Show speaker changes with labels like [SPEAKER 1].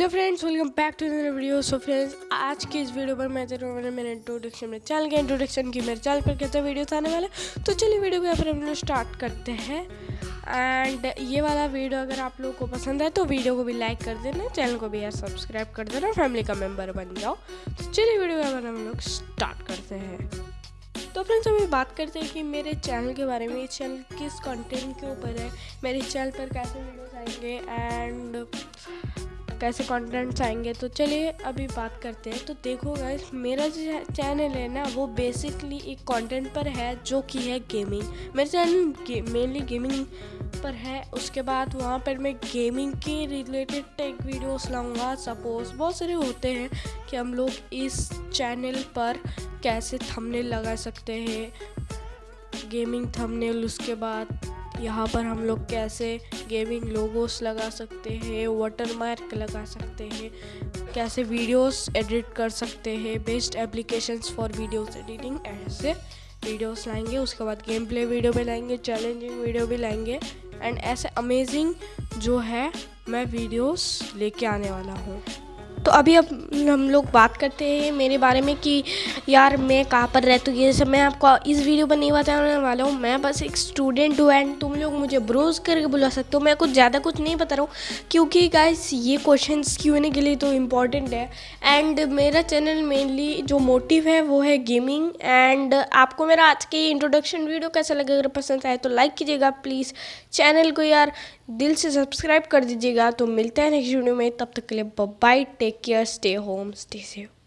[SPEAKER 1] Hello friends welcome back to other video so friends आज की इस वीडियो पर मैं तेरे वाले मेरे इंट्रोडक्शन में चैनल के इंट्रोडक्शन की मेरे चैनल पर कैसे वीडियोस आने वाले। तो चलिए वीडियो को यहाँ पर हम लोग स्टार्ट करते हैं। एंड ये वाला वीडियो अगर आप लोगों को पसंद है तो वीडियो को भी लाइक कर देना चैनल को भी यार सब्सक्राइब कर देना फैमिली का मेंबर बन जाओ। तो चलिए वीडियो यहाँ हम लोग स्टार्ट करते हैं। तो फ्रेंड्स अभी बात करते हैं कि मेरे चैनल के बारे में, ये चैनल किस कंटेंट के ऊपर है, मेरे चैनल पर कैसे वीडियोस आएँगे एंड कैसे कंटेंट्स आएँगे तो चलिए अभी बात करते हैं। तो देखो गाइस मेरा जो चैनल है ना, वो बेसिकली एक कंटेंट पर है, जो कि है गेमिंग मेरा चैनल मेनली गेमिंग पर है। उसके बाद वहाँ पर मैं गेमिंग के रिलेटेड टेक वीडियोस लाऊँगा। सपोज़ बहुत सारे होते हैं कि हम लोग इस चैनल पर कैसे थंबनेल लगा सकते हैं। गेमिंग थंबनेल उसके बाद यहाँ पर हम लोग कैसे गेमिंग लोगोस लगा सकते हैं वाटर मार्क लगा सकते हैं, कैसे वीडियोस एडिट कर सकते हैं best applications for videos editing ऐसे वीडियोस लाएँगे। उसके बाद गेम प्ले वीडियो भी लाएँगे चैलेंजिंग वीडियो भी लाएँगे। एंड ऐसे अमेजिंग जो है, मैं वीडियोस लेके आने वाला हूँ। तो अभी अब हम लोग बात करते हैं मेरे बारे में कि यार मैं कहाँ पर रहती हूँ। ये सब मैं आपको इस वीडियो पर नहीं बताने वाला हूँ, मैं बस एक स्टूडेंट हूँ एंड तुम लोग मुझे ब्रोज करके बुला सकते हो। मैं कुछ ज़्यादा कुछ नहीं बता रहा हूँ क्योंकि गाइस ये क्वेश्चन क्यों के लिए तो इंपॉर्टेंट है। एंड मेरा चैनल मेनली जो मोटिव है वो है गेमिंग एंड आपको मेरा आज के इंट्रोडक्शन वीडियो कैसा लगे? अगर पसंद आए तो लाइक कीजिएगा प्लीज़ चैनल को यार दिल से सब्सक्राइब कर दीजिएगा। तो मिलते हैं नेक्स्ट वीडियो में। तब तक के लिए bye take take care, stay home, stay safe.